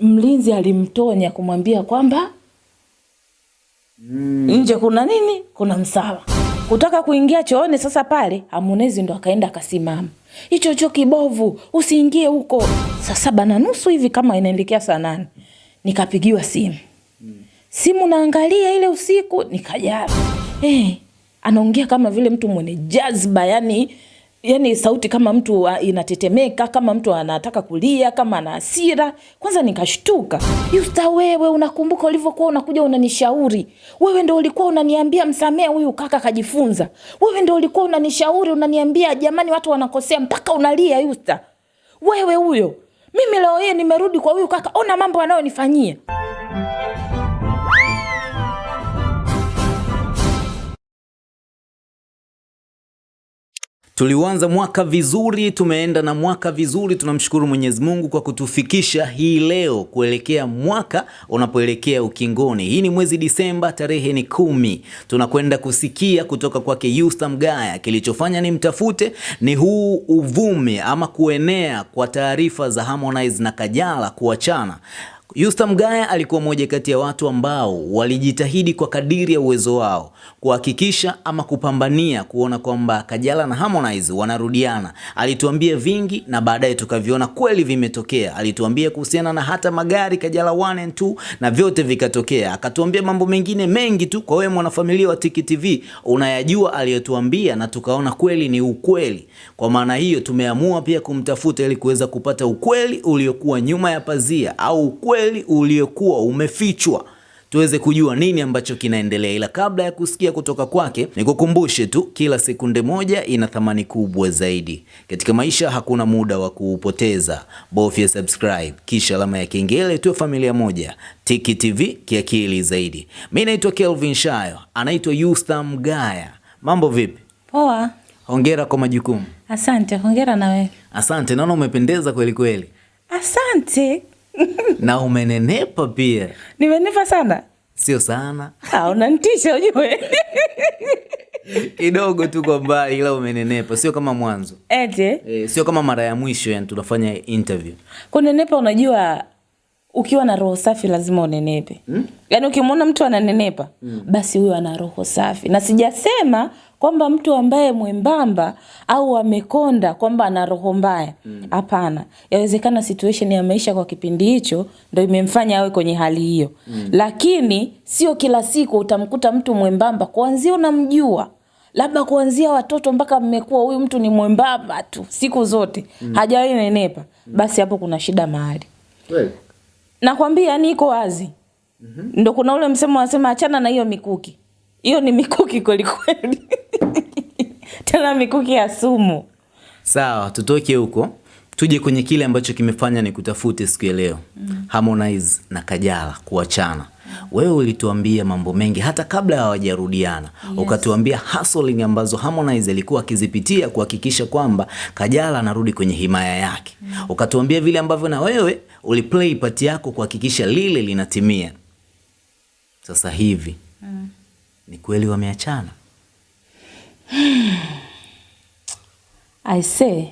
mlinzi alimtonya kumwambia kwamba mm. nje kuna nini? Kuna msala kutaka kuingia chooni sasa pale Harmonize ndo akaenda akasimama. Hicho choo kibovu usiingie huko. Saa saba na nusu hivi kama inaelekea saa nane. Nikapigiwa simu. Simu naangalia ile usiku nikajaa eh, anaongea kama vile mtu mwenye jazba yani yani sauti kama mtu uh, inatetemeka kama mtu anataka kulia kama ana hasira kwanza nikashtuka. Yusta wewe unakumbuka ulivyokuwa unakuja unanishauri. Wewe ndo ulikuwa unaniambia msamee huyu kaka kajifunza wewe ndo ulikuwa unanishauri unaniambia jamani watu wanakosea mpaka unalia yusta. Wewe huyo. Mimi leo hii nimerudi kwa huyu kaka ona mambo anayonifanyia Tuliuanza mwaka vizuri, tumeenda na mwaka vizuri. Tunamshukuru Mwenyezi Mungu kwa kutufikisha hii leo kuelekea mwaka unapoelekea ukingoni. Hii ni mwezi Disemba, tarehe ni kumi. Tunakwenda kusikia kutoka kwake Yusta Mgaya. Kilichofanya ni mtafute ni huu uvumi ama kuenea kwa taarifa za Harmonize na Kajala kuachana. Yusta Mgaya alikuwa mmoja kati ya watu ambao walijitahidi kwa kadiri ya uwezo wao kuhakikisha ama kupambania kuona kwamba Kajala na Harmonize wanarudiana. Alituambia vingi na baadaye tukaviona kweli vimetokea. Alituambia kuhusiana na hata magari Kajala 1 and 2 na vyote vikatokea. Akatuambia mambo mengine mengi tu. Kwa wewe mwanafamilia wa Tiki TV unayajua aliyotuambia na tukaona kweli ni ukweli. Kwa maana hiyo tumeamua pia kumtafuta ili kuweza kupata ukweli uliokuwa nyuma ya pazia au ukweli uliokuwa umefichwa tuweze kujua nini ambacho kinaendelea. Ila kabla ya kusikia kutoka kwake, nikukumbushe tu, kila sekunde moja ina thamani kubwa zaidi katika maisha. Hakuna muda wa kuupoteza, bofya subscribe kisha alama ya kengele, tuwe familia moja. Tiki TV kiakili zaidi. Mi naitwa Kelvin Shayo, anaitwa Yusta Mgaya. Mambo vipi? poa Hongera kwa majukumu. asante hongera na wewe Asante, naona umependeza kweli kweli asante na umenenepa pia, Nimenepa sana. Sio sana. Ah, unanitisha ujue. Kidogo tu kwa mbali, ila umenenepa, sio kama mwanzo. Ete e, sio kama mara ya mwisho yani tunafanya interview. kunenepa unajua ukiwa na roho safi lazima unenepe. Hmm? yaani ukimwona mtu ananenepa hmm. basi huyo ana roho safi. Na sijasema kwamba mtu ambaye mwembamba au amekonda kwamba ana roho mbaya. Hapana. Mm. yawezekana situation ya maisha kwa kipindi hicho ndo imemfanya awe kwenye hali hiyo. Mm. lakini sio kila siku utamkuta mtu mwembamba kuanzia unamjua. Labda kuanzia watoto mpaka mmekuwa huyu mtu ni mwembamba tu siku zote. Mm. hajawahi nenepa. Basi hapo kuna shida mahali. Nakwambia yani iko wazi. Mm-hmm. ndo kuna ule msemo wanasema achana na hiyo mikuki hiyo ni mikuki kwelikweli tena mikuki ya sumu Sawa, tutoke huko tuje kwenye kile ambacho kimefanya ni kutafute siku ya leo mm. Harmonize na Kajala kuachana. Wewe ulituambia mambo mengi hata kabla hawajarudiana yes. Ukatuambia hustling ambazo Harmonize alikuwa akizipitia kuhakikisha kwamba Kajala anarudi kwenye himaya yake mm. Ukatuambia vile ambavyo na wewe uliplay part yako kuhakikisha lile linatimia. Sasa hivi mm. Ni kweli wameachana? I say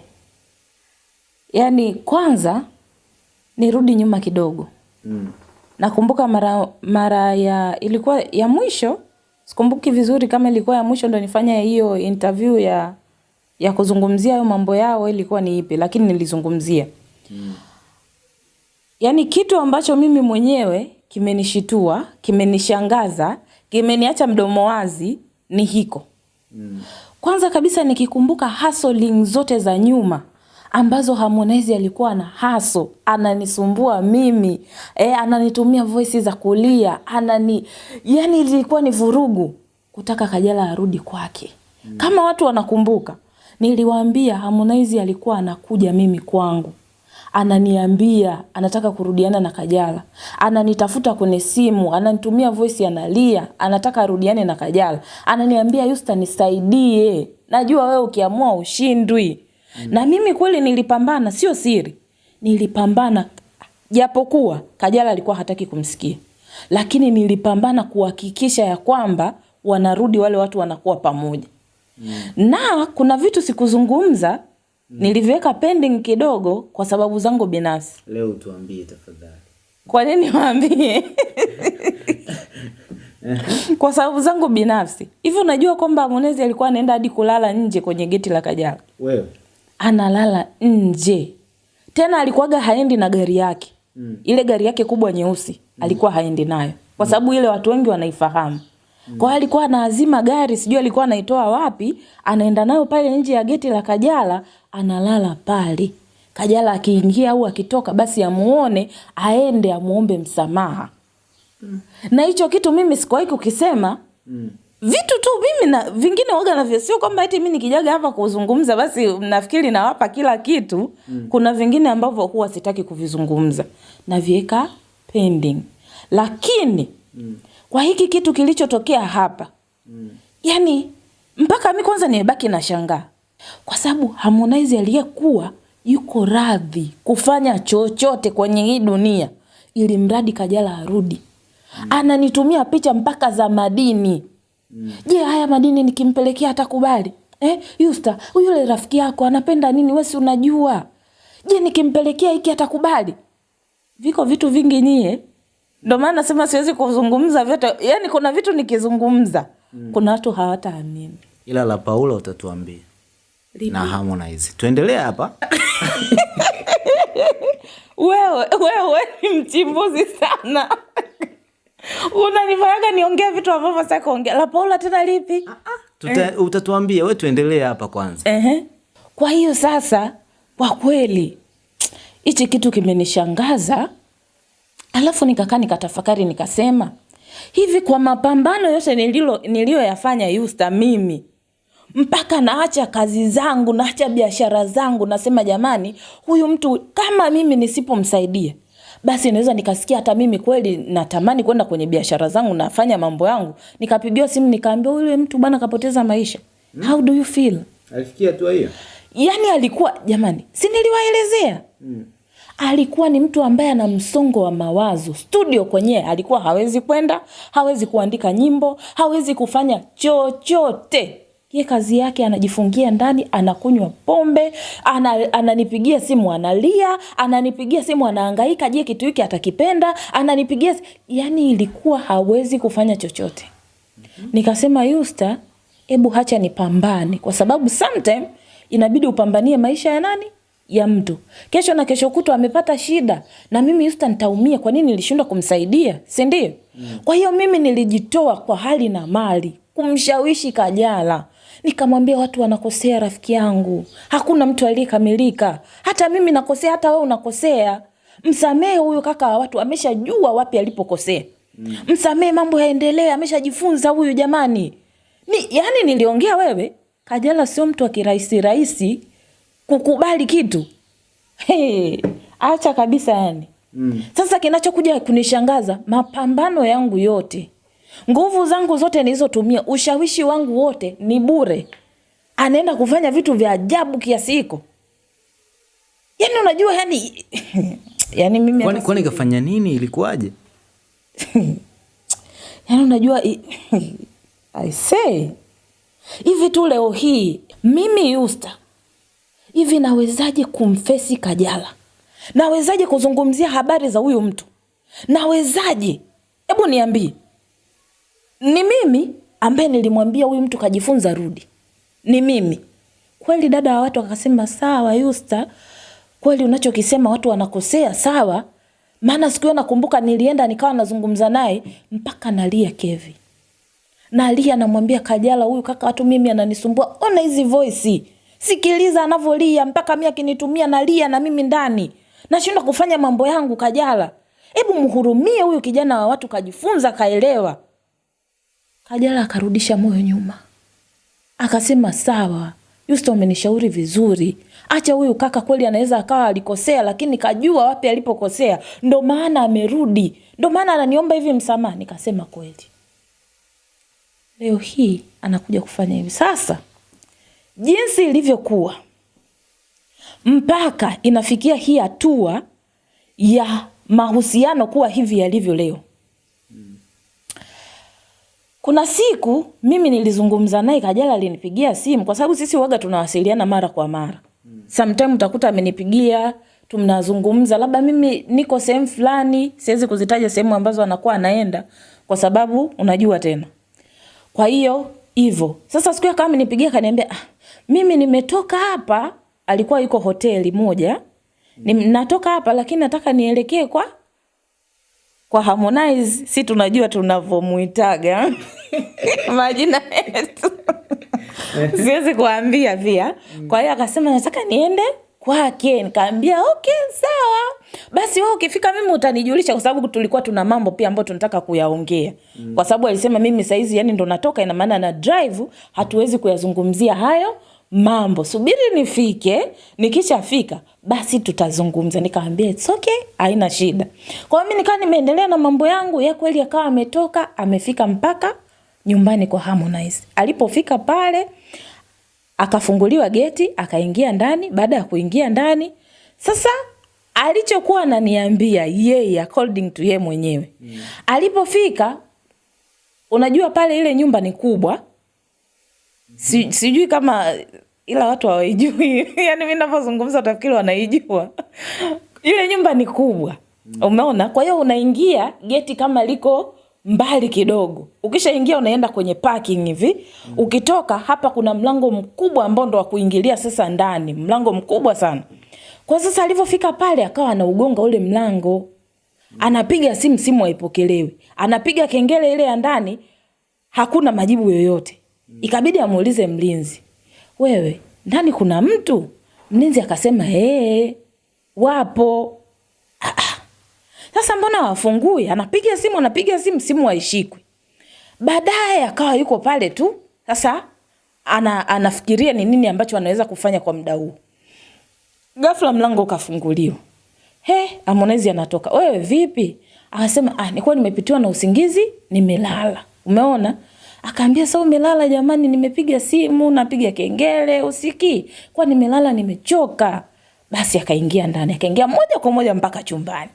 yani kwanza nirudi nyuma kidogo mm. nakumbuka mara mara ya ilikuwa ya mwisho sikumbuki vizuri kama ilikuwa ya mwisho ndo nifanya hiyo interview ya ya kuzungumzia hayo mambo yao ilikuwa ni ipi lakini nilizungumzia Mm. yaani kitu ambacho mimi mwenyewe kimenishitua kimenishangaza kimeniacha mdomo wazi ni hiko Mm. kwanza kabisa nikikumbuka hustling zote za nyuma ambazo Harmonize alikuwa na haso ananisumbua mimi e, ananitumia voisi za kulia anani yani ilikuwa ni vurugu kutaka Kajala arudi kwake mm. kama watu wanakumbuka niliwaambia Harmonize alikuwa anakuja mimi kwangu ananiambia anataka kurudiana na Kajala, ananitafuta kwenye simu, ananitumia voice, analia, anataka arudiane na Kajala, ananiambia Yusta, nisaidie, najua wewe ukiamua ushindwi. Mm. Na mimi kweli nilipambana, sio siri, nilipambana japokuwa Kajala alikuwa hataki kumsikia, lakini nilipambana kuhakikisha ya kwamba wanarudi wale watu wanakuwa pamoja. Mm. Na kuna vitu sikuzungumza niliviweka pending kidogo kwa sababu zangu binafsi. Leo tuambie tafadhali. Kwa nini waambie? Kwa sababu zangu binafsi. Hivi unajua kwamba Harmonize alikuwa anaenda hadi kulala nje kwenye geti la Kajala? Wewe. Analala nje. Tena alikuwaga haendi na gari yake. Mm. Ile gari yake kubwa nyeusi mm. alikuwa haendi nayo. Kwa sababu ile watu wengi wanaifahamu. Mm. Kwa hiyo alikuwa anaazima gari, sijui alikuwa anaitoa wapi, anaenda nayo pale nje ya geti la Kajala, analala pale. Kajala akiingia au akitoka basi amuone, aende amuombe msamaha. Mm. Na hicho kitu mimi sikuwahi kukisema. Mm. Vitu tu mimi na vingine waga navyo, sio kwamba eti mimi nikijaga hapa kuzungumza basi nafikiri nawapa kila kitu. Mm. Kuna vingine ambavyo huwa sitaki kuvizungumza, naviweka pending. Lakini mm. Kwa hiki kitu kilichotokea hapa mm. yani mpaka mi kwanza nimebaki na shangaa, kwa sababu Harmonize aliyekuwa yuko radhi kufanya chochote kwenye hii dunia ili mradi Kajala arudi mm. ananitumia picha mpaka za madini mm. je, haya madini nikimpelekea atakubali? Eh, Yusta, yule rafiki yako anapenda nini? wesi si unajua? Je, nikimpelekea hiki atakubali? Viko vitu vingi nyie, ndio maana nasema siwezi kuzungumza vyote. Yani kuna vitu nikizungumza mm. kuna watu hawataamini. Ila la Paula utatuambia na Harmonize. Tuendelee hapa. Wewe wewe ni mchimbuzi sana. Unanifanyaga niongee vitu ambavyo sitaki kuongea. La Paula tena lipi? Tuta, Utatuambia, we tuendelee hapa kwanza. Ehe. Kwa hiyo sasa, kwa kweli hichi kitu kimenishangaza, alafu nikakaa nikatafakari, nikasema hivi, kwa mapambano yote nililo niliyoyafanya Yusta mimi mpaka naacha kazi zangu, naacha biashara zangu, nasema jamani, huyu mtu kama mimi nisipomsaidia basi naweza nikasikia hata mimi kweli natamani kwenda kwenye biashara zangu, nafanya mambo yangu, nikapigiwa simu nikaambiwa yule mtu bwana kapoteza maisha. Hmm. How do you feel? Alifikia hatua hiyo? Yaani alikuwa jamani, si niliwaelezea mm. Alikuwa ni mtu ambaye ana msongo wa mawazo. Studio kwenyewe alikuwa hawezi kwenda, hawezi kuandika nyimbo, hawezi kufanya chochote. Ye kazi yake anajifungia ndani, anakunywa pombe, ana, ananipigia simu analia, ananipigia simu anaangaika je, kitu hiki atakipenda? Ananipigia yani, ilikuwa hawezi kufanya chochote. Nikasema Yusta, hebu hacha nipambane, kwa sababu sometime inabidi upambanie maisha ya nani ya mtu. Kesho na kesho kutwa amepata shida, na mimi Yusta nitaumia. Kwa nini nilishindwa kumsaidia, si ndio? Mm. Kwa hiyo mimi nilijitoa kwa hali na mali kumshawishi Kajala, nikamwambia watu wanakosea, rafiki yangu, hakuna mtu aliyekamilika. Hata mimi nakosea, hata wewe unakosea. Msamehe huyu kaka wa watu, ameshajua wapi alipokosea. Mm. Msamehe, mambo yaendelee, ameshajifunza huyu jamani. Ni, yani niliongea wewe, Kajala sio mtu wa kirahisi rahisi kukubali kitu. Hey, acha kabisa yani. Mm. Sasa kinachokuja kunishangaza, mapambano yangu yote, nguvu zangu zote nilizotumia, ushawishi wangu wote ni bure. Anaenda kufanya vitu vya ajabu kiasi hiko. Yani unajua yani yani mimi Kwani kwani kafanya nini? Ilikuwaje? yani unajua i- say hivi tu leo hii mimi Yusta hivi nawezaje kumfesi Kajala? Nawezaje kuzungumzia habari za huyu mtu? Nawezaje? Hebu niambie. Ni mimi ambaye nilimwambia huyu mtu kajifunza rudi. Ni mimi. Kweli dada wa watu akasema sawa Yusta, kweli unachokisema watu wanakosea sawa. Maana siku hiyo nakumbuka nilienda nikawa nazungumza naye mpaka nalia Kevi. Nalia namwambia Kajala, huyu kaka watu mimi ananisumbua. Ona hizi voice. Sikiliza anavyolia mpaka mimi akinitumia nalia na mimi ndani. Nashindwa kufanya mambo yangu Kajala. Hebu mhurumie huyu kijana wa watu kajifunza kaelewa. Kajala akarudisha moyo nyuma. Akasema sawa, Yusto amenishauri vizuri. Acha huyu kaka kweli anaweza akawa alikosea lakini kajua wapi alipokosea. Ndo maana amerudi. Ndo maana ananiomba hivi msamaha. Nikasema kweli. Leo hii anakuja kufanya hivi. Sasa jinsi ilivyokuwa mpaka inafikia hii hatua ya mahusiano kuwa hivi yalivyo leo. Kuna siku mimi nilizungumza naye, Kajala alinipigia simu kwa sababu sisi waga tunawasiliana mara kwa mara. Sometime utakuta amenipigia tunazungumza, labda mimi niko sehemu fulani, siwezi kuzitaja sehemu ambazo anakuwa anaenda kwa sababu unajua tena. Kwa hiyo hivyo sasa, siku kama nipigia kaniambia, ah, mimi nimetoka hapa. Alikuwa yuko hoteli moja, mm. natoka hapa lakini nataka nielekee kwa kwa Harmonize, si tunajua tunavyomuitaga majina yetu siwezi kuambia pia. Kwa hiyo akasema nataka niende kwake, nikaambia okay, sawa basi, wewe ukifika mimi utanijulisha, kwa sababu tulikuwa tuna mambo pia ambayo tunataka kuyaongea mm. kwa sababu alisema mimi saizi yani ndo natoka, ina maana na drive, hatuwezi kuyazungumzia hayo mambo, subiri nifike, nikishafika basi tutazungumza. Nikamwambia it's okay, haina shida. Kwa hiyo mimi nikawa nimeendelea na mambo yangu, ya kweli akawa ametoka, amefika mpaka nyumbani kwa Harmonize. Alipofika pale akafunguliwa geti, akaingia ndani. Baada ya kuingia ndani, sasa alichokuwa ananiambia yeye, according to yeye mwenyewe mm. alipofika, unajua pale ile nyumba ni kubwa si, sijui kama ila watu hawaijui. Yani mi navyozungumza utafikiri wanaijua. Ile nyumba ni kubwa. Umeona? Kwa hiyo unaingia geti kama liko mbali kidogo. Ukishaingia unaenda kwenye parking hivi. Ukitoka hapa kuna mlango mkubwa ambao ndo wa kuingilia sasa ndani. Mlango mkubwa sana. Kwa sasa alivyofika pale akawa anaugonga ule mlango. Anapiga simu simu haipokelewi. Anapiga kengele ile ya ndani hakuna majibu yoyote ikabidi amuulize mlinzi wewe ndani kuna mtu? Mlinzi akasema ee, wapo. Ah, ah. sasa mbona wafungui anapiga simu anapiga simu simu haishikwi. Baadaye akawa yuko pale tu sasa ana, anafikiria ni nini ambacho anaweza kufanya kwa muda huu. Ghafla mlango ukafunguliwa. He Harmonize anatoka. Wewe vipi? Akasema ah nilikuwa nimepitiwa na usingizi? Nimelala. Umeona akaambia sasa umelala jamani nimepiga simu napiga kengele usikii. Kwa nimelala nimechoka. Basi akaingia ndani akaingia moja kwa moja mpaka chumbani.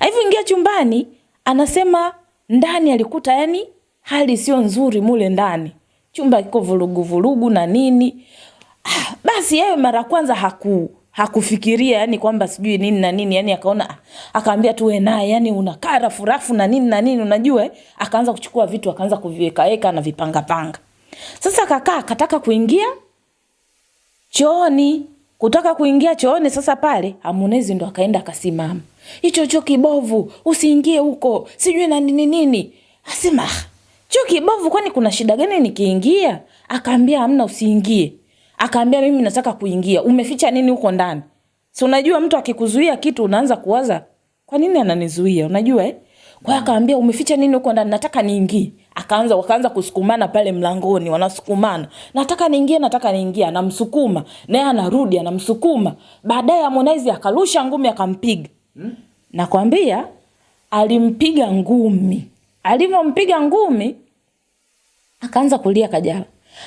Alivyoingia chumbani anasema ndani alikuta yani hali sio nzuri mule ndani. Chumba kiko vurugu vurugu na nini. Ah, basi yeye mara kwanza haku hakufikiria yani kwamba sijui nini na nini yani akaona akaambia akaambia tuwe naye yani unakaa kara furafu na nini na nini unajua eh? akaanza kuchukua vitu akaanza kuviwekaeka na vipangapanga. Sasa akakaa akataka kuingia chooni. Kutaka kuingia chooni sasa pale amunezi ndo akaenda akasimama. Hicho choo kibovu usiingie huko sijui na nini nini. Asema cho choo kibovu kwani kuna shida gani nikiingia? Akaambia amna usiingie akaambia mimi nataka kuingia. Umeficha nini huko ndani? Si unajua mtu akikuzuia kitu unaanza kuwaza kwa nini ananizuia unajua eh? kwa hiyo akaambia umeficha nini huko ndani? Nataka niingie. Akaanza wakaanza kusukumana pale mlangoni wanasukumana. Nataka niingie nataka niingie. Anamsukuma naye anarudi anamsukuma. Baadaye Harmonize akarusha ngumi akampiga. Hmm? nakwambia alimpiga ngumi. Alivyompiga ngumi akaanza kulia Kajala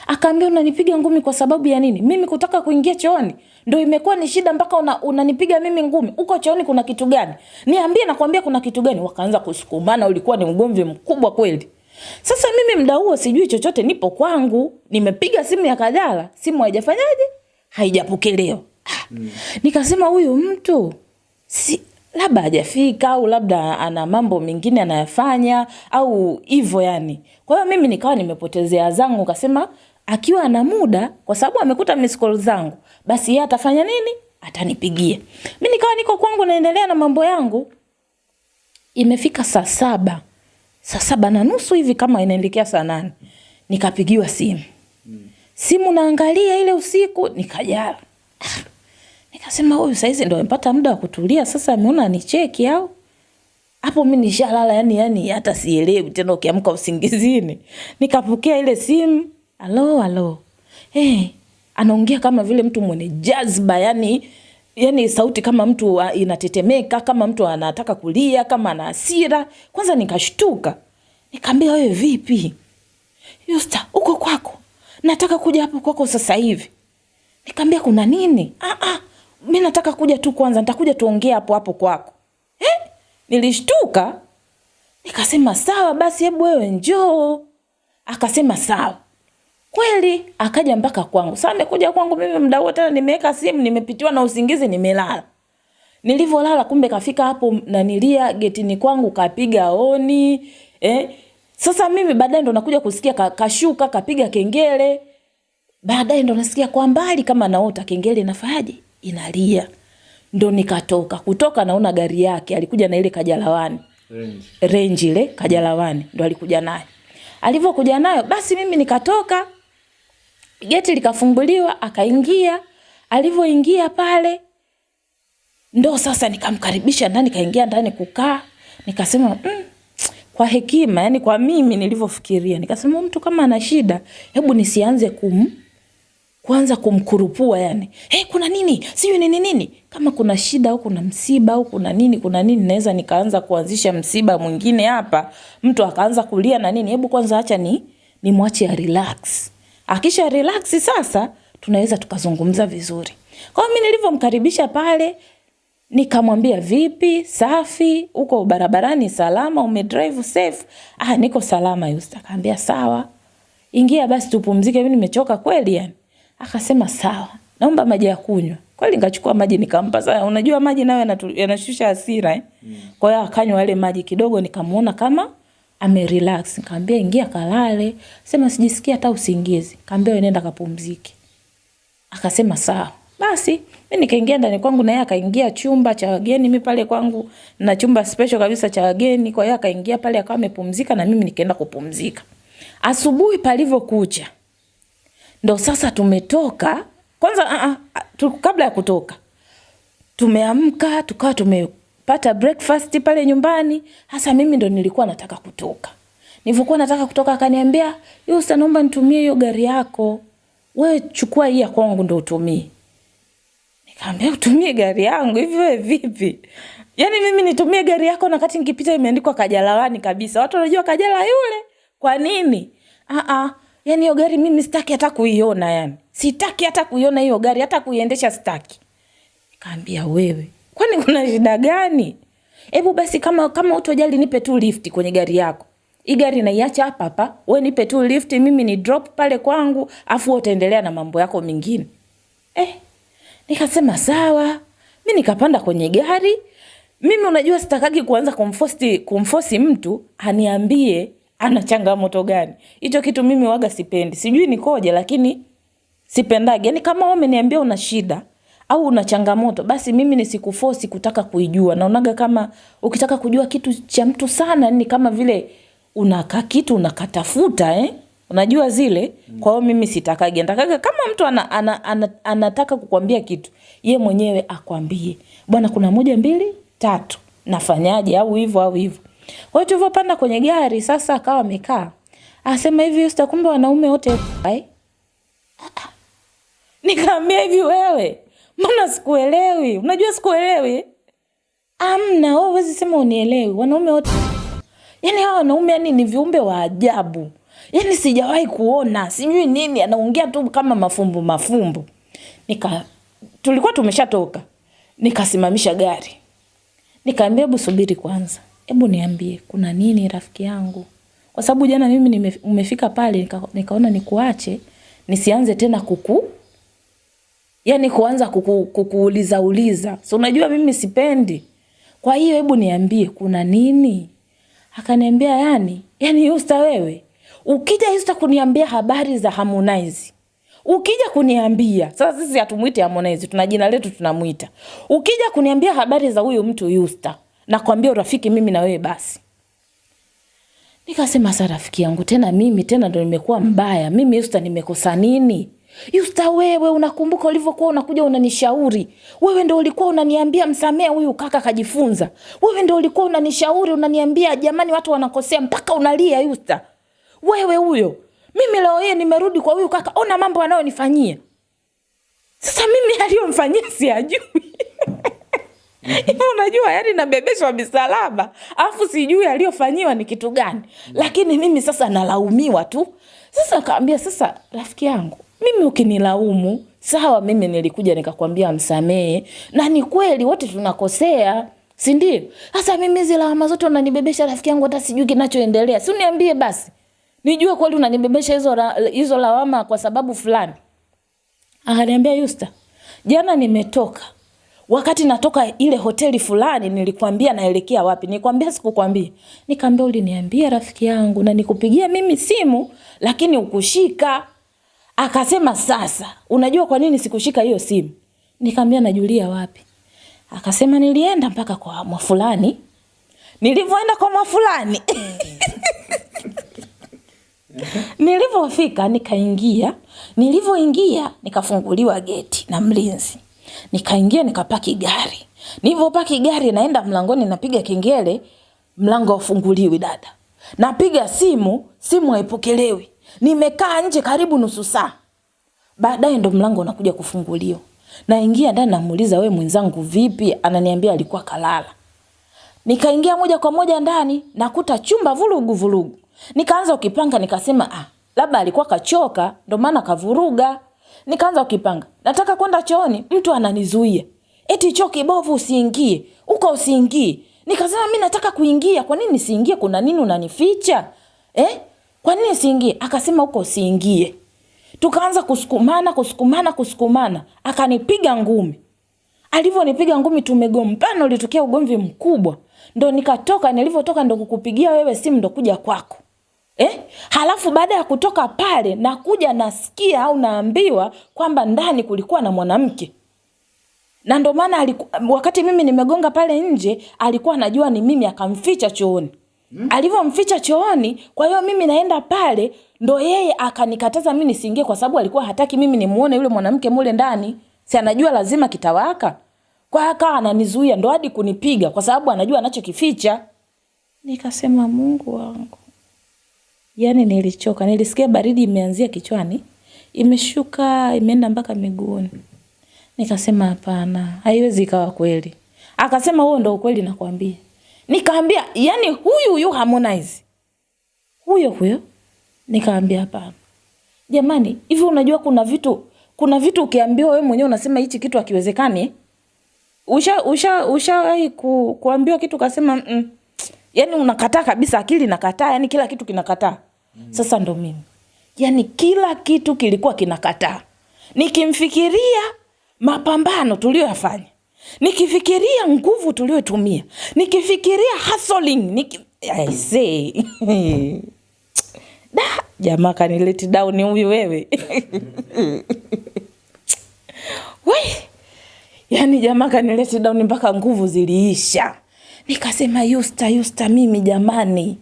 akaambia unanipiga ngumi kwa sababu ya nini? Mimi kutaka kuingia chooni. Ndo imekuwa ni shida mpaka una, unanipiga mimi ngumi. Uko chooni kuna kitu gani? Niambie nakwambia kuna kitu gani. Wakaanza kusukumana ulikuwa ni ugomvi mkubwa kweli. Sasa mimi mda huo sijui chochote nipo kwangu. Nimepiga simu ya Kajala simu haijafanyaje? Haijapokelewa. Mm. nikasema huyu mtu si labda hajafika au labda ana mambo mengine anayafanya au hivyo yani. Kwa hiyo mimi nikawa nimepotezea zangu kasema akiwa ana muda kwa sababu amekuta miss call zangu basi yeye atafanya nini? Atanipigia. Mimi nikawa niko kwangu naendelea na mambo yangu. Imefika saa saba. Saa saba na nusu hivi kama inaelekea saa nane. Nikapigiwa simu. Simu naangalia ile usiku nikajala nikasema huyu saizi ndo amepata muda wa kutulia sasa ameona ni cheki au? Hapo mi nishalala yani yani hata sielewi tena ukiamka usingizini. Nikapokea ile simu alo alo. Hey, anaongea kama vile mtu mwenye jazba yani yani sauti kama mtu inatetemeka kama mtu anataka kulia kama ana hasira. Kwanza nikashtuka. Nikaambia wewe vipi? Yusta uko kwako. Nataka kuja hapo kwako sasa hivi. Nikaambia kuna nini? Ah, ah, mi nataka kuja tu kwanza nitakuja tuongee hapo hapo kwako eh? nilishtuka nikasema sawa basi hebu wewe njoo akasema sawa kweli akaja mpaka kwangu saa amekuja kwangu mimi mda huo tena nimeweka simu nimepitiwa na usingizi nimelala Nilivyolala kumbe kafika hapo nanilia getini kwangu kapiga oni. Eh? Sasa mimi baadaye ndo nakuja kusikia kashuka kapiga kengele. Baadaye ndo nasikia kwa mbali kama naota kengele inafanyaje? Inalia. Ndo nikatoka. Kutoka naona gari yake alikuja na ile kajalawani. Range. Range ile kajalawani ndo alikuja nayo. Alivyokuja nayo basi mimi nikatoka. Geti likafunguliwa akaingia. Alivyoingia pale ndo sasa nikamkaribisha ndani, kaingia ndani kukaa, nikasema mm, kwa hekima, yani kwa mimi nilivyofikiria, nikasema mtu kama ana shida, hebu nisianze kum kuanza kumkurupua yani, hey, kuna nini sijui nini nini, kama kuna shida au kuna msiba au kuna nini kuna nini, naweza nikaanza kuanzisha msiba mwingine hapa, mtu akaanza kulia na nini. Hebu kwanza acha ni nimwache ya relax, akisha relax sasa tunaweza tukazungumza vizuri. Kwa hiyo mimi nilivyomkaribisha pale Nikamwambia vipi, safi, uko barabarani salama, umedrive safe? Ah, niko salama Yusta. Akaambia sawa. Ingia basi tupumzike, mimi nimechoka kweli yani. Akasema sawa. Naomba maji ya kunywa. Kweli nikachukua maji nikampa. Sasa unajua maji nayo yanashusha hasira eh. Kwa hiyo akanywa yale maji kidogo nikamuona kama ame relax. Nikamwambia ingia kalale. Sema sijisikia hata usingizi. Wewe nenda kapumzike. Akasema sawa. Basi mi nikaingia ndani kwangu na yeye akaingia chumba cha wageni. Mi pale kwangu na chumba special kabisa cha wageni, kwa hiyo akaingia pale akawa amepumzika na mimi nikaenda kupumzika. Asubuhi palivyokucha ndo sasa tumetoka kwanza. Uh, uh, tu, kabla ya kutoka tumeamka tukawa tumepata breakfast pale nyumbani. Hasa mimi ndo nilikuwa nataka kutoka. Nilivyokuwa nataka kutoka, akaniambia yusa naomba nitumie hiyo gari yako, wewe chukua hii ya kwangu ndo utumie. nikaambia utumie gari yangu hivi wewe vipi? Yaani mimi nitumie gari yako na kati nikipita imeandikwa Kajalawani kabisa. Watu wanajua Kajala yule. Kwa nini? Ah ah. Yaani hiyo gari mimi sitaki hata kuiona yani. Sitaki hata kuiona hiyo gari, hata kuiendesha sitaki. kaambia wewe, kwani kuna shida gani? Hebu basi kama kama utojali nipe tu lift kwenye gari yako. Hii gari naiacha hapa hapa. Wewe nipe tu lift mimi ni drop pale kwangu, afu utaendelea na mambo yako mengine. Eh, Nikasema sawa, mi nikapanda kwenye gari. Mimi unajua sitakagi kuanza kumfosti kumfosi mtu aniambie ana changamoto gani. Hicho kitu mimi waga sipendi. Sijui nikoje lakini sipendagi. Yani kama wewe umeniambia una shida au una changamoto, basi mimi nisikufosi kutaka kuijua. Naonaga kama ukitaka kujua kitu cha mtu sana ni kama vile unaka kitu unakatafuta eh? Unajua zile. Kwa hiyo mimi sitakage, Natakaga kama mtu ana, ana, ana, anataka kukwambia kitu, ye mwenyewe akwambie. Bwana kuna moja mbili tatu. Nafanyaje au hivyo au hivyo. Kwa hiyo tulivyopanda kwenye gari sasa akawa amekaa. Asema hivi Yusta, kumbe wanaume wote hai. Nikaambia hivi wewe, mbona sikuelewi? Unajua sikuelewi? Amna, wewe huwezi sema unielewi. Wanaume wote Yaani hawa wanaume yani ni viumbe wa ajabu. Yaani sijawahi kuona, sijui nini, anaongea tu kama mafumbo mafumbo. Nika tulikuwa tumeshatoka. Nikasimamisha gari. Nikaambia hebu subiri kwanza. Hebu niambie kuna nini rafiki yangu? Kwa sababu jana mimi nime, umefika pale nika, nikaona nikuache nisianze tena kuku yani kuanza kuku, kukuuliza uliza. So unajua mimi sipendi. Kwa hiyo hebu niambie kuna nini? Akaniambia yani, yani Yusta wewe, ukija Yusta kuniambia habari za Harmonize. Ukija kuniambia, sasa sisi hatumuite Harmonize, tuna jina letu tunamuita. Ukija kuniambia habari za huyu mtu Yusta, nakwambia urafiki mimi na wewe basi. Nikasema sasa rafiki yangu tena mimi tena ndo nimekuwa mbaya. Mimi Yusta nimekosa nini? Yusta wewe unakumbuka ulivyokuwa unakuja unanishauri. Wewe ndo ulikuwa unaniambia msamee huyu kaka kajifunza. Wewe ndo ulikuwa unanishauri unaniambia jamani watu wanakosea mpaka unalia Yusta. Wewe huyo. Mimi leo hii nimerudi kwa huyu kaka ona mambo anayonifanyia. Sasa mimi aliyomfanyia siyajui. Hivi unajua yani nabebeshwa misalaba alafu sijui aliyofanyiwa ni kitu gani. Lakini mimi sasa nalaumiwa tu. Sasa kaambia sasa rafiki yangu mimi ukinilaumu sawa mimi nilikuja nikakwambia msamehe na ni kweli wote tunakosea si ndio? Sasa mimi hizi lawama zote unanibebesha rafiki yangu hata sijui kinachoendelea. Si uniambie basi? Nijue kweli unanibebesha hizo, hizo lawama kwa sababu fulani. Akaniambia yusta jana nimetoka wakati natoka ile hoteli fulani nilikwambia naelekea wapi? Nikwambia sikukwambia? Nikaambia uliniambia rafiki yangu na nikupigia mimi simu lakini ukushika. Akasema sasa, unajua kwa nini sikushika hiyo simu? Nikaambia najulia wapi? Akasema nilienda mpaka kwa mwafulani. Nilivyoenda kwa mwafulani Nilivyofika nikaingia, nilivyoingia nikafunguliwa geti na mlinzi, nikaingia nikapaki gari. Nilivyopaki gari, naenda mlangoni, napiga kengele, mlango haufunguliwi. Dada, napiga simu, simu haipokelewi. Nimekaa nje karibu nusu saa, baadaye ndo mlango unakuja kufunguliwa. Naingia ndani, namuuliza we mwenzangu vipi? Ananiambia alikuwa kalala. Nikaingia moja kwa moja ndani, nakuta chumba vurugu vurugu. Nikaanza ukipanga, nikasema ah, labda alikuwa kachoka ndo maana kavuruga. Nikaanza ukipanga, nataka kwenda chooni, mtu ananizuia, eti choo kibovu, usiingie uko, usiingie. Nikasema mi nataka kuingia, kwa nini nisiingie? Kuna nini unanificha eh? Kwa nini siingie? Akasema huko usiingie. Tukaanza kusukumana kusukumana kusukumana, akanipiga ngumi. Alivyonipiga ngumi, tumegombana, ulitokea ugomvi mkubwa. Ndo nikatoka, nilivyotoka ndo kukupigia wewe simu, ndo kuja kwako eh? Halafu baada ya kutoka pale nakuja nasikia au naambiwa kwamba ndani kulikuwa na mwanamke na ndo maana wakati mimi nimegonga pale nje alikuwa anajua ni mimi, akamficha chooni. Hmm. Alivyomficha chooni, kwa hiyo mimi naenda pale, ndo yeye akanikataza mimi nisiingie, kwa sababu alikuwa hataki mimi nimuone yule mwanamke mule ndani, si anajua lazima kitawaka. Kwa hiyo akawa ananizuia, ndo hadi kunipiga, kwa sababu anajua anachokificha. Nikasema Mungu wangu, yaani nilichoka, nilisikia baridi imeanzia kichwani, imeshuka imeenda mpaka miguuni. Nikasema hapana, haiwezi ikawa kweli. Akasema huo ndo ukweli nakwambia. Nikaambia yani huyu huyu Harmonize huyo huyo. Nikaambia hapana, jamani, hivi unajua kuna vitu kuna vitu ukiambiwa wewe mwenyewe unasema hichi kitu hakiwezekani usha usha ushawahi ku, kuambiwa kitu ukasema mm, yani unakataa kabisa, akili inakataa, yani kila kitu kinakataa. Sasa ndo mimi, yani kila kitu kilikuwa kinakataa. Nikimfikiria mapambano tuliyoyafanya, nikifikiria nguvu tuliyotumia, nikifikiria hustling, niki... I say. Da jamaa kanileti down huyu wewe. We yani jamaa kanileti down mpaka nguvu ziliisha. Nikasema Yusta, Yusta, mimi jamani,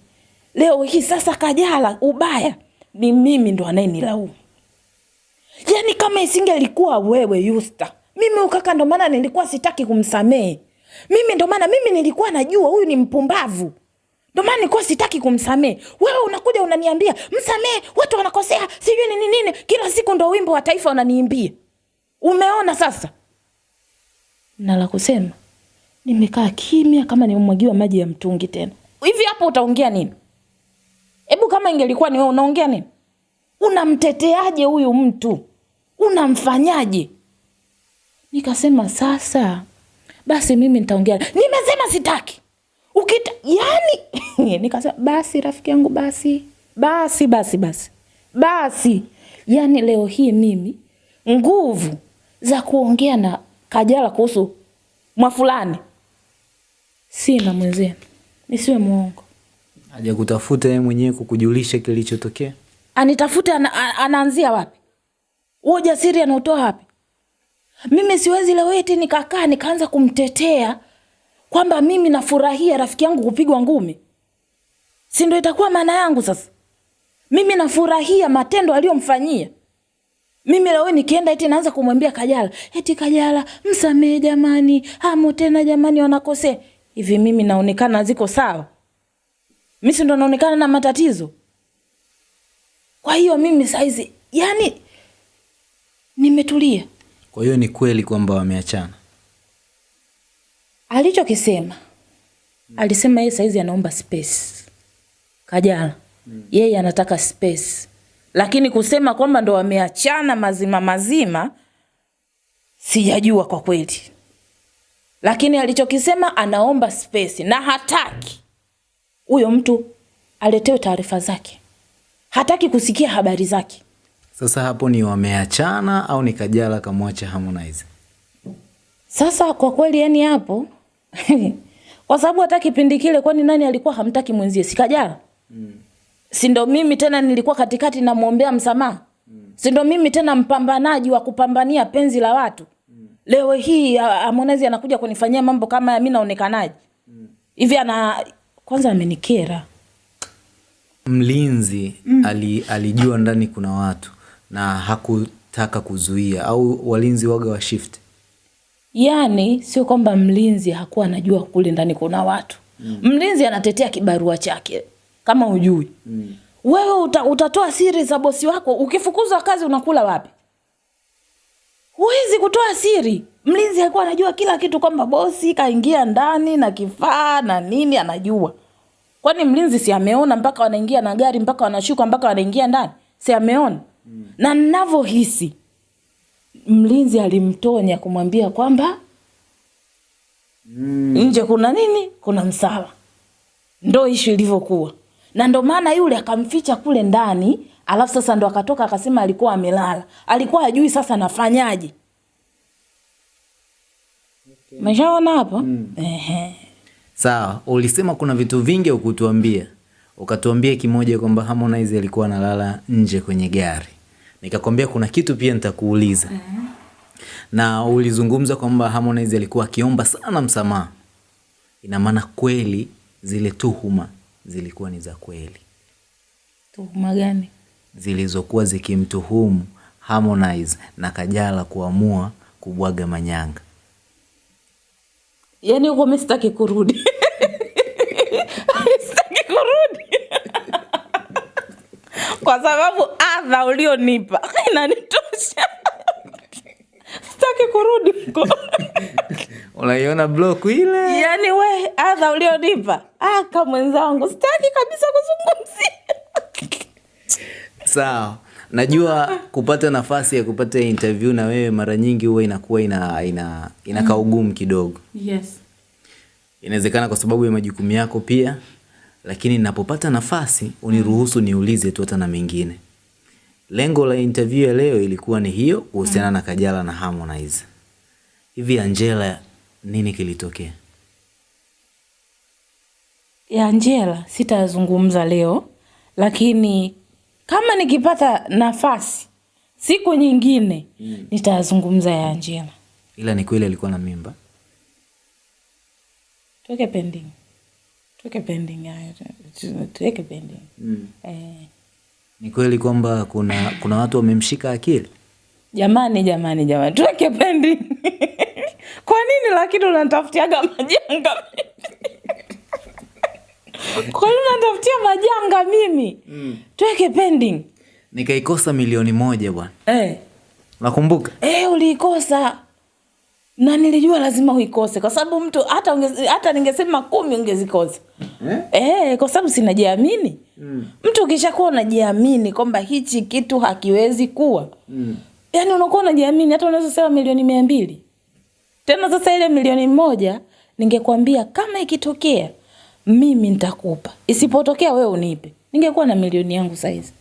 leo hii sasa Kajala ubaya ni mimi ndo anayenilaumu. Yani kama isingelikuwa wewe Yusta, mimi ukaka, ndo maana nilikuwa sitaki kumsamehe mimi, ndo maana mimi nilikuwa najua huyu ni mpumbavu, ndo maana nilikuwa sitaki kumsamehe. Wewe unakuja unaniambia msamehe, watu wanakosea, sijui nini nini, kila siku ndo wimbo wa taifa unaniimbia. Umeona sasa na la kusema, nimekaa kimya kama nimemwagiwa maji ya mtungi. Tena hivi hapo utaongea nini? Hebu kama ingelikuwa ni wewe unaongea nini? Unamteteaje huyu mtu? Unamfanyaje? Nikasema sasa basi mimi nitaongea. Nimesema sitaki ukita, yani nikasema basi rafiki yangu, basi basi basi basi basi, yani leo hii mimi nguvu za kuongea na Kajala kuhusu mwafulani sina mwenzenu, nisiwe mwongo. Haja kutafuta yeye mwenyewe kukujulisha kilichotokea. Anitafute ana, anaanzia wapi? Huo ujasiri anautoa wapi? Mimi siwezi leo eti nikakaa nikaanza kumtetea kwamba mimi nafurahia rafiki yangu kupigwa ngumi, si ndio itakuwa maana yangu sasa? Mimi nafurahia matendo aliyomfanyia mimi leo nikienda eti naanza kumwambia Kajala eti Kajala msamehe jamani, hamo tena jamani, wanakosea hivi. Mimi naonekana ziko sawa? Mimi si ndo naonekana na matatizo? Kwa hiyo mimi saizi yani nimetulia. Kwa hiyo ni kweli kwamba wameachana. Alichokisema alisema yeye saizi anaomba space. Kajala yeye anataka space, lakini kusema kwamba ndo wameachana mazima mazima sijajua kwa kweli, lakini alichokisema anaomba space na hataki huyo mtu aletewe taarifa zake, hataki kusikia habari zake. Sasa hapo ni wameachana au ni Kajala kamwacha Harmonize? Sasa kwa kweli yani hapo kwa sababu hata kipindi kile kwani nani alikuwa hamtaki mwenzie? Si Kajala? Mm. Si ndo mimi tena nilikuwa katikati namwombea msamaha. Mm. Si ndo mimi tena mpambanaji wa kupambania penzi la watu. Mm. Leo hii Harmonize anakuja kunifanyia mambo kama mimi naonekanaje? Hivi mm. ana kwanza amenikera. Mlinzi mm. ali, alijua ndani kuna watu na hakutaka kuzuia au walinzi waga wa shift. yani sio kwamba mlinzi hakuwa anajua kule ndani kuna watu. Mm. Mlinzi anatetea kibarua chake kama ujui. Mm. Wewe uta, utatoa siri za bosi wako ukifukuzwa kazi unakula wapi? Huwezi kutoa siri. Mlinzi alikuwa anajua kila kitu kwamba bosi kaingia ndani na kifaa na nini anajua. Kwani mlinzi si ameona mpaka wanaingia na gari mpaka wanashuka mpaka wanaingia ndani? Si ameona? Mm. Na ninavyohisi mlinzi alimtonya kumwambia kwamba mm. nje kuna nini? Kuna msala. Ndo ishu ilivyokuwa, na ndo maana yule akamficha kule ndani, alafu sasa ndo akatoka akasema alikuwa amelala, alikuwa ajui sasa nafanyaje. Okay. Meshaona hapo mm. Ehe. Sawa, ulisema kuna vitu vingi ukutuambia, ukatuambia kimoja kwamba Harmonize alikuwa analala nje kwenye gari nikakwambia kuna kitu pia nitakuuliza. mm. Na ulizungumza kwamba Harmonize alikuwa akiomba sana msamaha. Ina maana kweli zile tuhuma zilikuwa ni za kweli? Tuhuma gani? Zilizokuwa zikimtuhumu Harmonize na Kajala kuamua kubwaga manyanga. Yaani huko mi sitaki kurudi sitaki kurudi kwa sababu adha ulionipa inanitosha, sitaki kurudi huko. Unaiona block ile? yani we adha ulionipa aka mwenzangu, sitaki kabisa kuzungumzia. Sawa. Najua kupata nafasi ya kupata interview na wewe mara nyingi huwa inakuwa ina ina inakaa ugumu kidogo. Yes. Inawezekana kwa sababu ya majukumu yako pia lakini ninapopata nafasi uniruhusu niulize tu hata na mengine. Lengo la interview ya leo ilikuwa ni hiyo kuhusiana na Kajala na Harmonize. Hivi Angela, nini kilitokea? Ya Angela sitazungumza leo, lakini kama nikipata nafasi siku nyingine mm. nitazungumza ya Angela. Ila ni kweli alikuwa na mimba? Tuweke pending. Tuweke pending hayo. Tuweke pending. Mm. Eh. Ni kweli kwamba kuna kuna watu wamemshika akili? Jamani, jamani, jamani, tuweke pending. Kwa nini lakini unatafutiaga majanga? Kwa nini unatafutia majanga mimi? Mm. Tuweke pending. Nikaikosa milioni moja bwana. Eh. Nakumbuka? Eh, uliikosa na nilijua lazima uikose kwa sababu mtu hata unge, hata ningesema kumi ungezikosa eh? Eh, kwa sababu sinajiamini mm. Mtu ukishakuwa unajiamini kwamba hichi kitu hakiwezi kuwa mm. yaani unakuwa unajiamini, hata unaweza sema milioni mia mbili tena. Sasa ile milioni moja ningekwambia kama ikitokea mimi nitakupa, isipotokea wewe unipe, ningekuwa na milioni yangu saizi.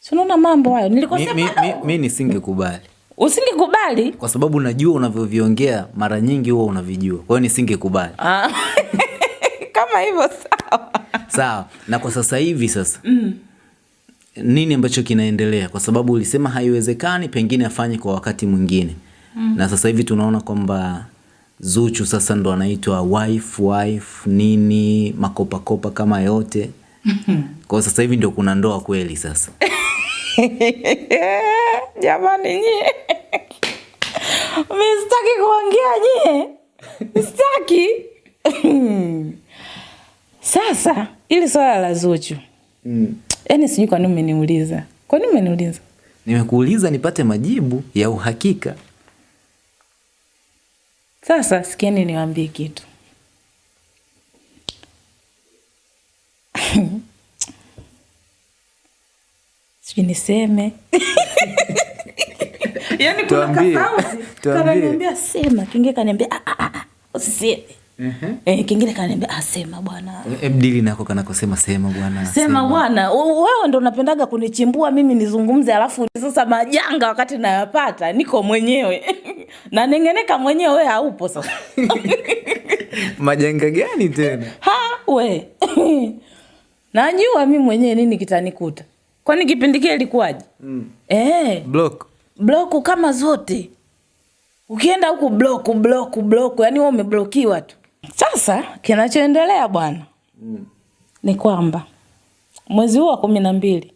Si unaona mambo hayo nilikosema. Mi, mi, mi, mi nisingekubali Usingekubali kwa sababu najua unavyoviongea mara nyingi huwa unavijua, kwa hiyo nisingekubali. Ah. kama hivyo sawa sawa. Na kwa sasa hivi sasa mm. nini ambacho kinaendelea? Kwa sababu ulisema haiwezekani, pengine afanye kwa wakati mwingine mm. na sasa hivi tunaona kwamba Zuchu sasa ndo anaitwa wife wife nini makopakopa kama yote. Kwa sasa hivi ndio kuna ndoa kweli sasa. Jamani nyie. Mistaki kuongea nyie. Mistaki sasa ili swala la Zuchu. Mm. yaani sijui kwa nini umeniuliza. Kwa nini umeniuliza? Nimekuuliza nipate majibu ya uhakika sasa sikieni niwaambie kitu. Sijui niseme. Yaani kuna Tuambie. kananiambia sema. Kingine kaniambia "Ah, ah, ah, usiseme eh, kingine kaniambia asema bwana. bwana Ebdili nako kanakosema sema bwana sema bwana. Wewe ndo unapendaga kunichimbua mimi nizungumze alafu sasa majanga wakati nayapata niko mwenyewe. Na nengeneka mwenyewe wewe haupo sasa. Majanga gani tena? Ha we najua mimi mwenyewe nini kitanikuta. Kwani kipindi kile ilikuwaje? Mm. eh, block. Block kama zote. Ukienda huku block block block, yani wewe umeblokiwa tu sasa kinachoendelea bwana mm. ni kwamba mwezi huu wa kumi na mbili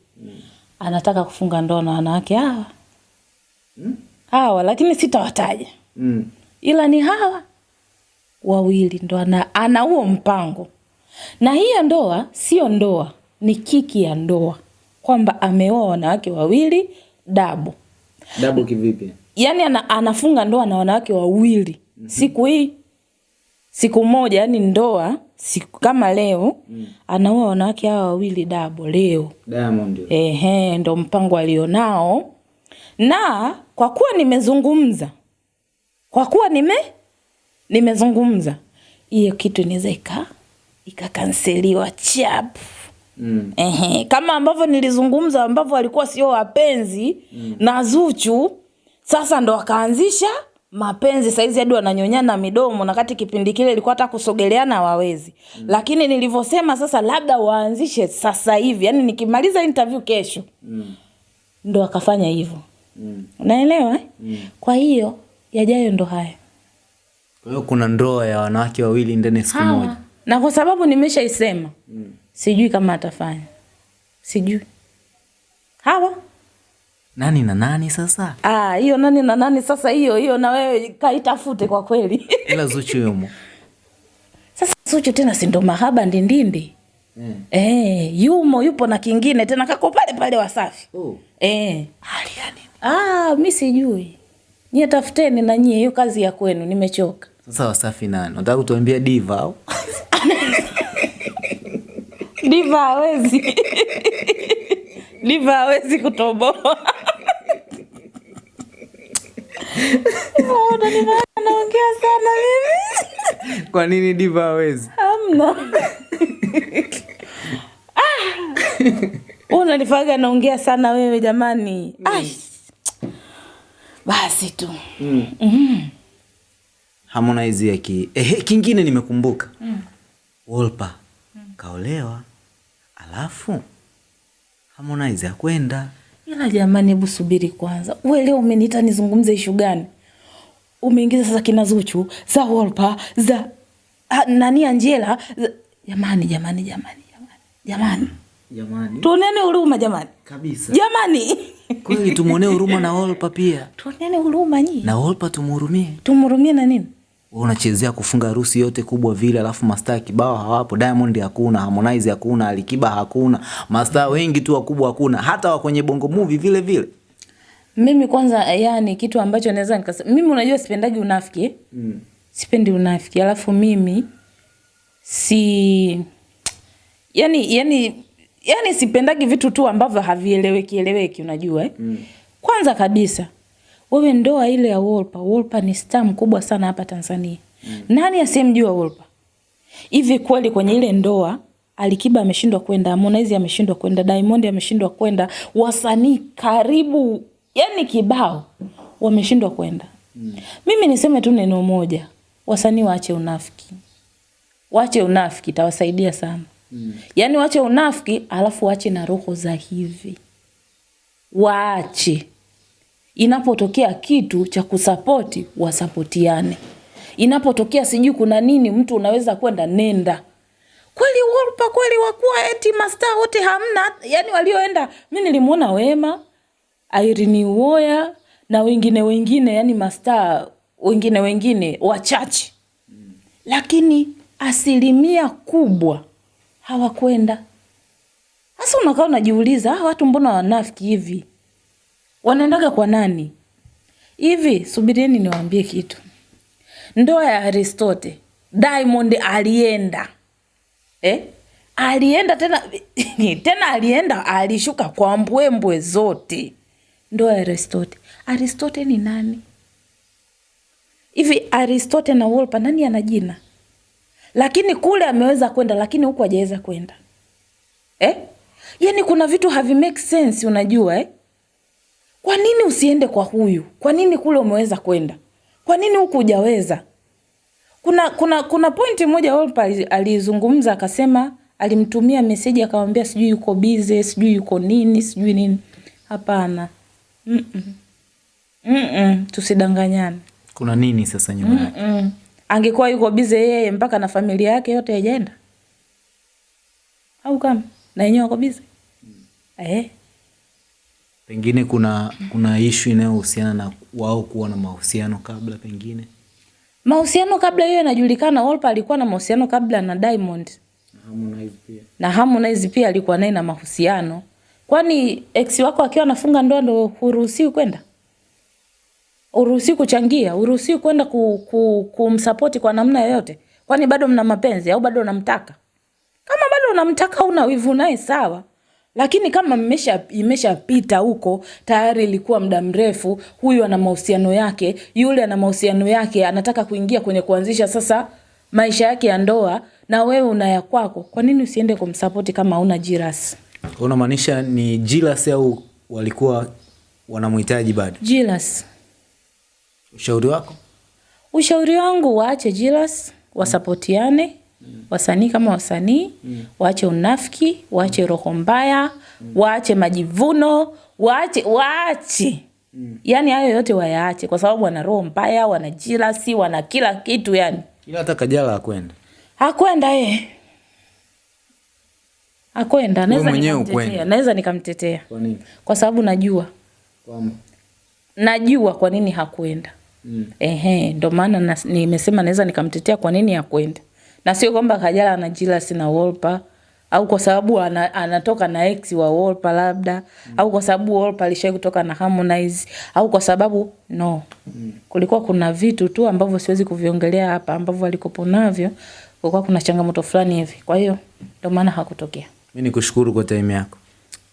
anataka kufunga ndoa na wanawake hawa Mm. hawa lakini sitawataja Mm. ila ni hawa wawili ndo ana ana huo mpango na hiyo ndoa sio ndoa ni kiki ya ndoa kwamba ameoa wanawake wawili dabu dabu kivipi yaani ana, anafunga ndoa na wanawake wawili mm-hmm. siku hii siku moja yani ndoa siku kama leo mm. anaoa wanawake hawa wawili dabo leo diamond ehe ndo mpango alionao na kwa kuwa nimezungumza kwa kuwa nime nimezungumza hiyo kitu inaweza ika ikakanseliwa chap mm. Ehe, kama ambavyo nilizungumza ambavyo walikuwa sio wapenzi mm. na Zuchu, sasa ndo wakaanzisha mapenzi saizi hadi wananyonyana midomo, na kati kipindi kile ilikuwa hata kusogeleana wawezi mm. lakini nilivyosema sasa labda waanzishe sasa hivi, yani nikimaliza interview kesho Mm. ndo akafanya hivyo, Mm. unaelewa eh? Mm. Kwa hiyo yajayo ndo haya kwa hiyo kuna ndoa ya wanawake wawili ndani ya siku moja na kwa sababu nimeshaisema mm. sijui kama atafanya, sijui hawa nani na nani sasa Ah, hiyo nani na nani sasa hiyo hiyo na wewe kaitafute kwa kweli. ila zuchu yumo sasa Zuchu tena si ndo mahaba ndindindi. mm. Eh, yumo yupo na kingine tena kako pale pale Wasafi. oh. Eh. hali yani Ah, mi sijui. Nyie tafuteni na nyie hiyo kazi ya kwenu nimechoka. sasa wasafi nani nataka kutuambia diva au Diva hawezi. Diva hawezi kutoboa. Anaongea sana mimi. kwa nini diva hawezi Hamna. Ah! Unanifaga naongea sana wewe jamani. Ai. Basi tu. mm. harmonize ya ki ehe kingine nimekumbuka mm. wolpa kaolewa alafu harmonize akwenda Ila jamani, hebu subiri kwanza. Wewe leo umeniita nizungumze ishu gani? Umeingiza sasa kina Zuchu, za Wolpa, za ha, nani Angela. Za... Jamani, jamani, jamani, jamani. Jamani. Tuonene huruma jamani. kabisa Jamani. kweli tumuonee huruma na wolpa pia Tuonene huruma nyinyi. na wolpa tumhurumie Tumhurumie na nini? Unachezea kufunga harusi yote kubwa vile alafu mastaa kibao hawapo diamond hakuna harmonize hakuna alikiba hakuna mastaa wengi tu wakubwa hakuna hata wa kwenye bongo movie vile vile Mimi kwanza yani kitu ambacho naweza nikasema mimi unajua sipendaji unafiki. Eh? mm. Sipendi unafiki. Alafu mimi si yani yani yani sipendagi vitu tu ambavyo havieleweki eleweki unajua eh? Mm. Kwanza kabisa wewe ndoa ile ya Wolpa, Wolpa ni star mkubwa sana hapa Tanzania. Mm. Nani asiyemjua Wolpa? Hivi kweli kwenye ile ndoa Alikiba ameshindwa kwenda, Harmonize ameshindwa kwenda, Diamond ameshindwa kwenda, wasanii karibu yani kibao wameshindwa kwenda. Mm. Mimi niseme tu neno moja, wasanii waache unafiki. Waache unafiki itawasaidia sana. Mm. Yaani waache unafiki alafu waache na roho za hivi. Waache inapotokea kitu cha kusapoti wasapotiane. Inapotokea sijui kuna nini mtu unaweza kwenda nenda. Kweli Wolpa kweli wakuwa eti masta wote hamna yani walioenda mi nilimwona wema Irene Uwoya na wengine wengine yani masta wengine wengine wachache. Lakini asilimia kubwa hawakwenda. Sasa unakaa unajiuliza "Ah, watu mbona wanafiki hivi wanaendaga kwa nani? Hivi subirieni niwaambie kitu. Ndoa ya aristote diamond alienda. Eh? alienda tena tena alienda alishuka kwa mbwembwe zote. Ndoa ya aristote. Aristote ni nani? Hivi aristote na wolpa nani ana jina? Lakini kule ameweza kwenda lakini huku hajaweza kwenda. Eh? yaani kuna vitu havi make sense unajua eh? Kwa nini usiende kwa huyu? Kwa nini kule umeweza kwenda? Kwa nini huku hujaweza? Kuna kuna kuna pointi moja Wolper alizungumza akasema alimtumia meseji akamwambia sijui yuko bize sijui yuko nini sijui nini. Hapana. Mm-mm. Mm-mm. tusidanganyane. Kuna nini sasa nyuma yake? Mm. angekuwa yuko bize yeye mpaka na familia yake yote haijaenda. Au kama? Na yenyewe wako bize eh. Pengine kuna kuna ishu inayohusiana na wao kuwa na mahusiano kabla pengine? Mahusiano kabla hiyo inajulikana Wolper alikuwa na mahusiano kabla na Diamond. Harmonize pia. Na Harmonize pia alikuwa naye na mahusiano. Kwani ex wako akiwa anafunga ndoa ndo huruhusiwi kwenda? Uruhusiwi kuchangia? Uruhusiwi kwenda ku, ku, kumsapoti kwa namna yoyote? Kwani bado mna mapenzi au bado unamtaka? Kama bado unamtaka una wivu naye sawa lakini kama mmesha imeshapita huko tayari ilikuwa muda mrefu huyu ana mahusiano yake yule ana mahusiano yake anataka kuingia kwenye kuanzisha sasa maisha yake ya ndoa na wewe una ya kwako. Kwa nini usiende kumsapoti kama hauna jiras Kwa unamaanisha ni jiras au walikuwa wanamhitaji bado? Jiras ushauri wako? Ushauri wangu waache jiras wasapotiane wasanii kama wasanii mm. waache unafiki waache roho mbaya mm. waache majivuno waache waache. Mm. yani hayo yote wayaache kwa sababu wana roho mbaya wana jilasi wana kila kitu yani ila hata kajala akwenda hakwenda ye hakwenda. Naweza nikamtetea. naweza nikamtetea. Kwa nini? Kwa sababu najua. Kwa najua kwa nini hakwenda. Mm. ehe ndo maana nimesema naweza nikamtetea kwa nini hakwenda na sio kwamba kajala ana jealous na Wolper au kwa sababu ana, anatoka na ex wa Wolper labda mm. au kwa sababu Wolper alishai kutoka na Harmonize au kwa sababu no mm. kulikuwa kuna vitu tu ambavyo siwezi kuviongelea hapa ambavyo alikopo navyo kulikuwa kuna changamoto fulani hivi kwa hiyo ndio maana hakutokea mimi nikushukuru kwa time yako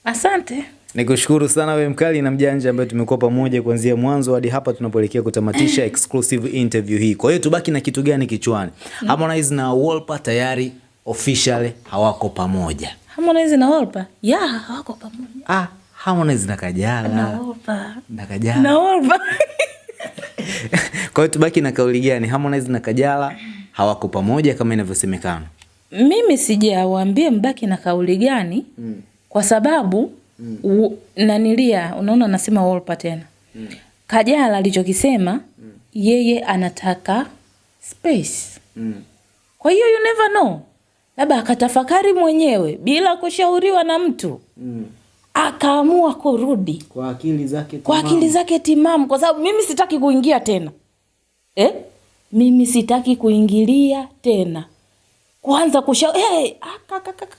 asante nikushukuru sana we mkali na mjanja ambaye tumekuwa pamoja kuanzia mwanzo hadi hapa tunapoelekea kutamatisha exclusive interview hii. Kwa hiyo tubaki na kitu gani kichwani? Harmonize na Wolper tayari officially hawako pamoja. Harmonize na Wolper? Ya hawako pamoja. Ah, Harmonize na Kajala. Na Wolper. Na Kajala. Na Wolper. Kwa hiyo tubaki na kauli gani? Harmonize na Kajala hawako pamoja kama inavyosemekana? Mimi sijawaambia mbaki na kauli gani mm. kwa sababu mm. nanilia unaona nasema Wolper tena mm. Kajala alichokisema mm. yeye anataka space mm. kwa hiyo you never know labda akatafakari mwenyewe bila kushauriwa na mtu mm. akaamua kurudi kwa akili zake kwa akili zake timamu kwa sababu mimi sitaki kuingia tena eh? mimi sitaki kuingilia tena kwanza kusha hey, aka, aka, aka, aka.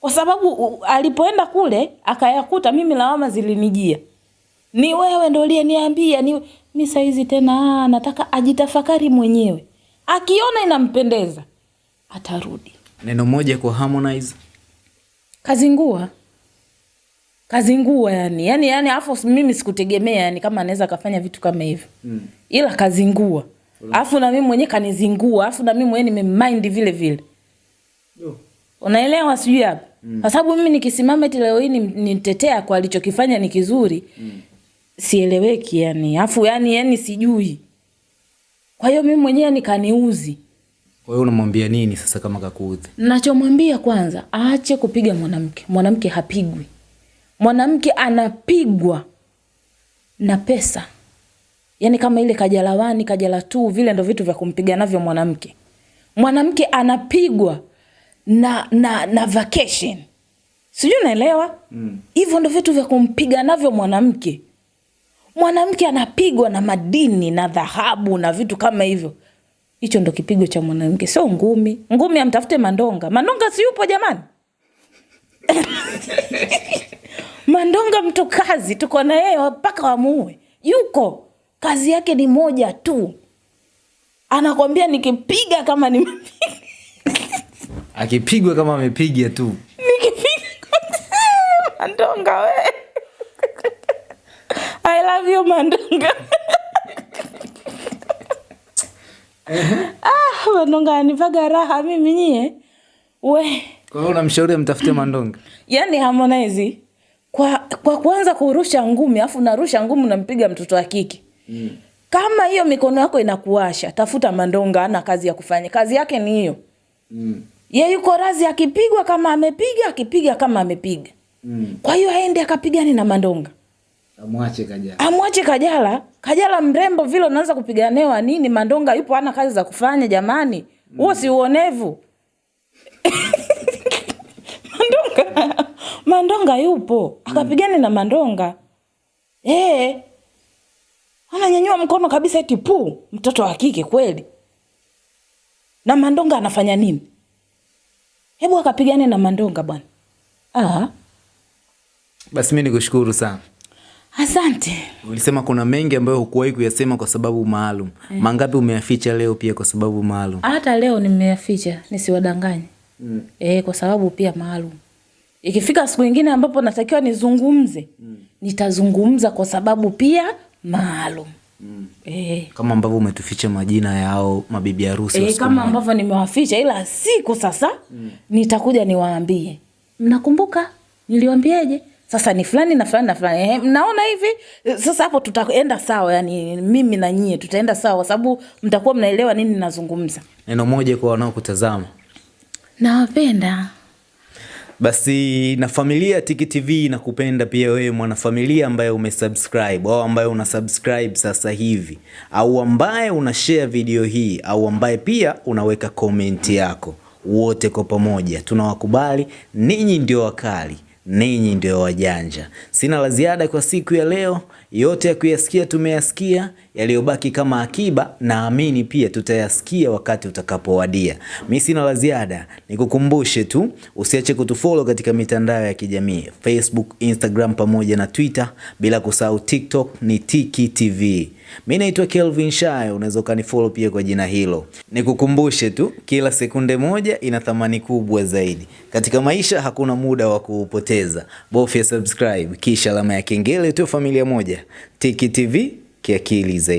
Kwa sababu u, alipoenda kule akayakuta mimi lawama zilinijia. Ni wewe ndo uliyeniambia ni mi saizi tena aa, nataka ajitafakari mwenyewe. Akiona inampendeza atarudi. Neno moja kwa Harmonize. Kazingua. Kazingua yani. Yani yani afu mimi sikutegemea yani kama anaweza akafanya vitu kama hivyo. Mm. ila kazingua. Afu na mimi mwenyewe kanizingua. Afu na mimi mwenyewe nimemind vile vile. Unaelewa sijui hapa mm. kwa sababu mimi nikisimama eti leo hii ni- nitetea kwa alichokifanya ni kizuri mm. sieleweki yani. Afu yani yani sijui. Kwa hiyo mimi mwenyewe nikaniuzi. Kwa hiyo unamwambia nini sasa kama kakuudhi? Nachomwambia kwanza aache kupiga mwanamke. Mwanamke hapigwi. Mwanamke anapigwa na pesa. Yaani kama ile kajalawani kajala tu vile ndo vitu vya kumpiga navyo mwanamke. Mwanamke anapigwa na na na vacation. Sijui unaelewa? Hivyo mm. ndo vitu vya kumpiga navyo mwanamke. Mwanamke anapigwa na madini na dhahabu na vitu kama hivyo. Hicho ndo kipigo cha mwanamke. Sio ngumi. Ngumi amtafute mandonga. Mandonga siyupo jamani? Mandonga mtu kazi tuko na yeye mpaka wamuue yuko. Kazi yake ni moja tu. Anakwambia nikipiga kama nimepiga akipigwa kama amepiga tu. Mandonga we. I love you mandonga. Ah, mandonga anivaga raha mimi nyie. We. Kwa hiyo unamshauri amtafute mandonga? Yani Harmonize kwa kwa kuanza kurusha ngumi afu narusha ngumi unampiga mtoto wa kike. Mm. kama hiyo mikono yako inakuasha tafuta mandonga ana kazi ya kufanya. Kazi yake ni hiyo. Mm. Ye yuko razi akipigwa kama amepiga akipiga kama amepiga mm. kwa hiyo aende akapigane na mandonga amwache Kajala. amwache Kajala. Kajala mrembo vile unaanza kupiganewa nini? Mandonga yupo ana kazi za kufanya jamani, huo mm. si uonevu? Mandonga, Mandonga yupo akapigane na Mandonga e, ananyanyua mkono kabisa, eti puu mtoto wa kike kweli. Na Mandonga anafanya nini? Hebu akapigane na Mandonga bwana. Ah, Basi mimi nikushukuru sana. asante. Ulisema kuna mengi ambayo hukuwahi kuyasema kwa sababu maalum. Eh. Mangapi umeyaficha leo pia kwa sababu maalum? hata leo nimeyaficha nisiwadanganye mm. e, kwa sababu pia maalum ikifika siku ingine ambapo natakiwa nizungumze mm. nitazungumza kwa sababu pia maalum mm. e, Kama ambavyo umetuficha majina yao mabibi harusi e, kama ambavyo nimewaficha ila siku sasa mm. nitakuja niwaambie. Mnakumbuka? Niliwambiaje sasa ni fulani na fulani na fulani. Eh, mnaona hivi? Sasa hapo tutaenda sawa yani mimi na nyie tutaenda sawa kwa sababu mtakuwa mnaelewa nini nazungumza. Neno moja kwa wanaokutazama. nawapenda Basi na familia Tiki TV inakupenda pia wewe mwanafamilia ambaye umesubscribe au ambaye una subscribe sasa hivi au ambaye una share video hii au ambaye pia unaweka comment yako. Wote kwa pamoja tunawakubali, ninyi ndio wakali, ninyi ndio wajanja. Sina la ziada kwa siku ya leo, yote ya kuyasikia tumeyasikia, yaliyobaki kama akiba naamini pia tutayasikia wakati utakapowadia. Mi sina la ziada, nikukumbushe tu usiache kutufollow katika mitandao ya kijamii Facebook, Instagram pamoja na Twitter, bila kusahau TikTok ni Tiki TV. Mi naitwa Kelvin Shayo, unaweza ukanifollow pia kwa jina hilo. Nikukumbushe tu, kila sekunde moja ina thamani kubwa zaidi katika maisha. Hakuna muda wa kuupoteza, bofya subscribe kisha alama ya kengele tu. Familia moja, Tiki TV que é Kilis